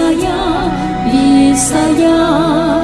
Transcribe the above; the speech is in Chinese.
呀，比萨呀。